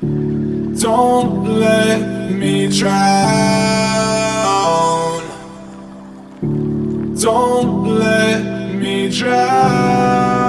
Don't let me drown. Don't let me drown.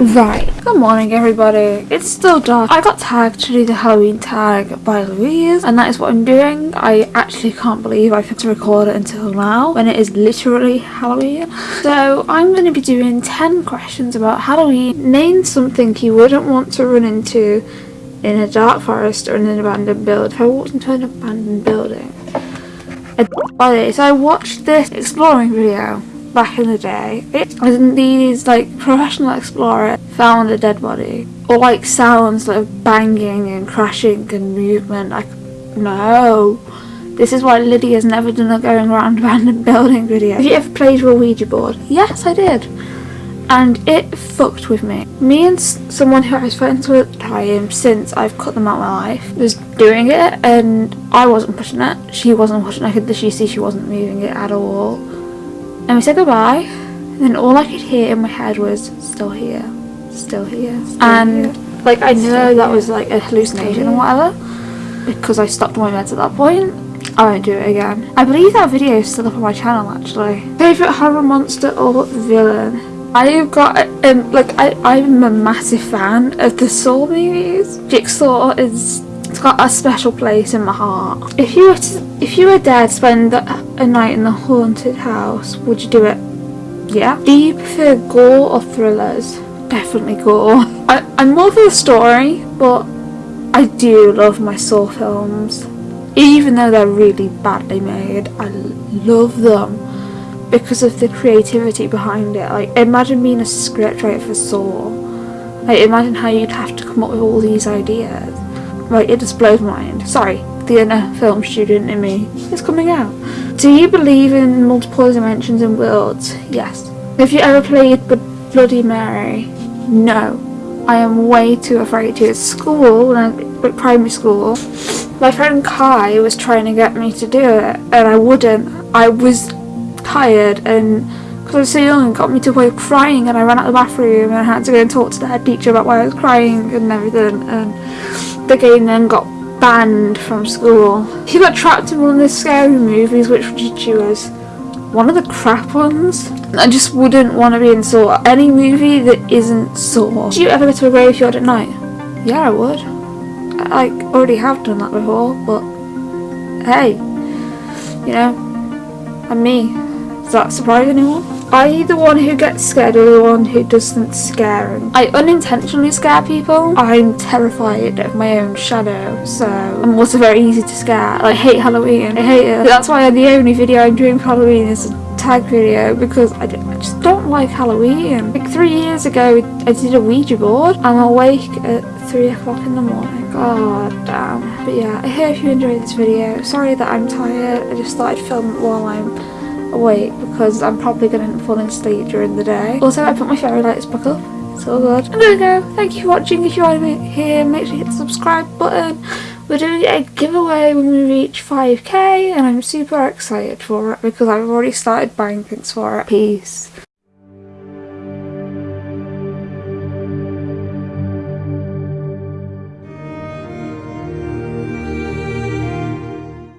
Right, good morning everybody. It's still dark. I got tagged to do the Halloween tag by Louise and that is what I'm doing. I actually can't believe I've had to record it until now when it is literally Halloween. So I'm going to be doing 10 questions about Halloween. Name something you wouldn't want to run into in a dark forest or in an abandoned building. If I walked into an abandoned building. By the way, so I watched this exploring video back in the day. It was these like professional explorer found a dead body. Or like sounds like banging and crashing and movement. Like no. This is why Lydia's never done a going around abandoned building video. Have you ever played with a Ouija board? Yes, I did. And it fucked with me. Me and someone who I was friends with at time, since I've cut them out of my life, was doing it and I wasn't pushing it. She wasn't pushing it. I could literally see she wasn't moving it at all and we said goodbye. And then all I could hear in my head was still here. Still here. Still and here. like I know that was like a hallucination or whatever because I stopped my meds at that point. I won't do it again. I believe that video is still up on my channel actually. Favourite horror monster or villain? I've got um like I, I'm a massive fan of the Saw movies. Jigsaw is it's got a special place in my heart. If you were to, if you were to spend a night in the haunted house, would you do it? Yeah. Do you prefer gore or thrillers? Definitely gore. I, I'm more for the story, but I do love my Saw films. Even though they're really badly made, I love them because of the creativity behind it. Like, imagine being a scriptwriter for Saw. Like, imagine how you'd have to come up with all these ideas. Right, it just blows my mind. Sorry, the inner film student in me is coming out. Do you believe in multiple dimensions and worlds? Yes. Have you ever played Bloody Mary? No. I am way too afraid to. At school, when I at primary school, my friend Kai was trying to get me to do it, and I wouldn't. I was tired, and because I was so young, got me to wake crying, and I ran out of the bathroom, and I had to go and talk to the head teacher about why I was crying and everything. And the game then got banned from school. He got trapped in one of the scary movies, which would you choose? One of the crap ones? I just wouldn't want to be in Saw. Any movie that isn't Saw. Do you ever go to a graveyard at night? Yeah, I would. I already have done that before, but hey, you know, I'm me. Does that surprise anyone? Are you the one who gets scared or the one who doesn't scare him? I unintentionally scare people. I'm terrified of my own shadow, so I'm also very easy to scare. I hate Halloween. I hate it. That's why the only video I'm doing for Halloween is a tag video because I, I just don't like Halloween. Like three years ago, I did a Ouija board. I'm awake at three o'clock in the morning. God damn. But yeah, I hope you enjoyed this video. Sorry that I'm tired. I just thought I'd film it while I'm awake because I'm probably going to fall asleep during the day. Also, I put my fairy lights back up. It's all good. And there we go. Thank you for watching. If you are here, make sure you hit the subscribe button. We're doing a giveaway when we reach 5k and I'm super excited for it because I've already started buying things for it. Peace.